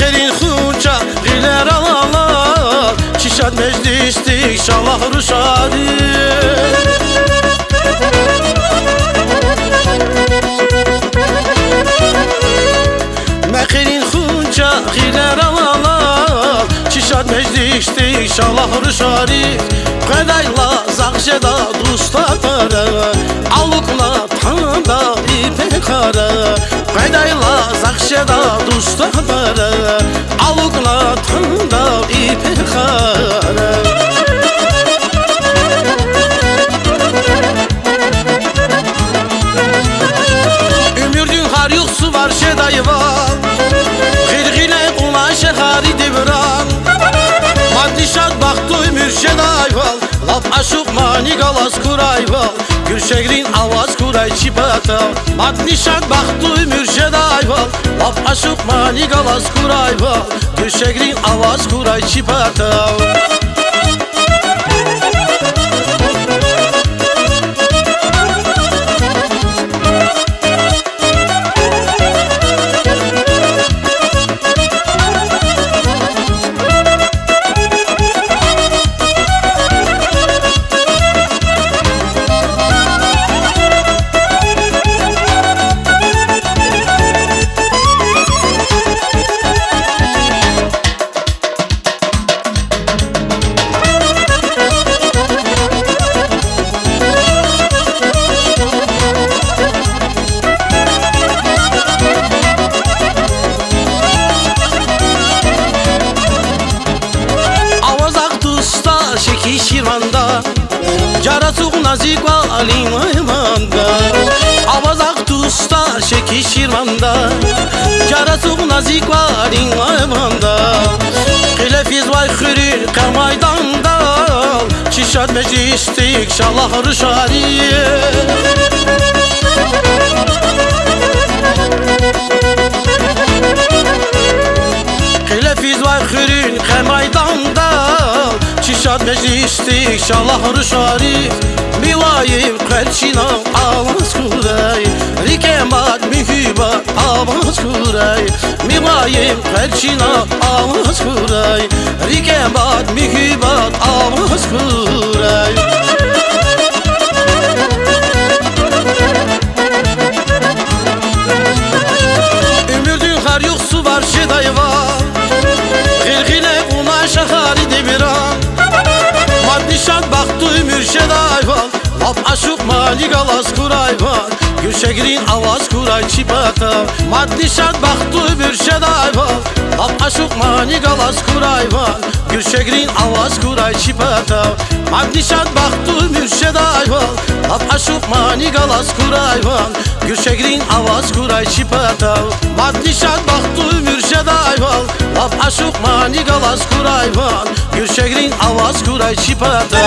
Meherin hunca giler alalar Çişad meclistik şallah ruşadi Meherin hunca giler alalar Çişad meclistik şallah ruşadi Kadayla zakşeda dustatara Alukla Kadayla zakşeda dustatara Alukla tanda ipekara Ümürdün har yok su var. Şedayı var Gırgile kula şehari devran Madnişat baktı mürşed ayval Laf aşık mani galas kurayval Gülşehrin avaz дурай чӣ патав матнишак бахтуй мюршедайва об ашуқ манигаваз курайва дӯшегрин аваз курай чӣ патав şirvanda. Carasuk nazik va alim aymanda Avaz aktusta şeki şirvanda. Carasuk nazik va alim aymanda Hilefiz vay khiri kamaydanda Çişad meclistik şallah rüşariye Hilefiz Çişad meclistik şallah rüşari Milayim kelçina avaz kuray. Rikemat mühibat avaz kuray. Milayim kelçina avaz kuray. Rikemat mühibat avaz kuray шедайван об ашуқ малигалас курайван гӯшагирин аваз курай чипата маднишад бахту биршедайван об ашуқ манигалас курайван гӯшагирин аваз курай чипата маднишад бахту биршедайван об ашуқ манигалас курайван гӯшагирин аваз курай чипата маднишад бахту биршедайван об ашуқ манигалас курайван гӯшагирин аваз курай чипата